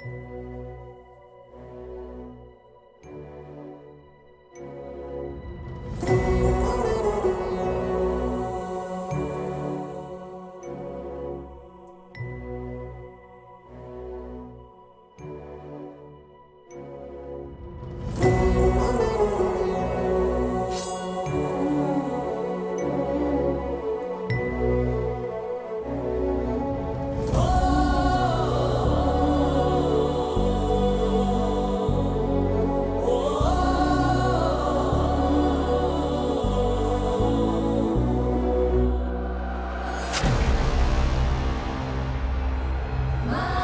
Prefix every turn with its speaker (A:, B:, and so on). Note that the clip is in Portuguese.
A: Música 마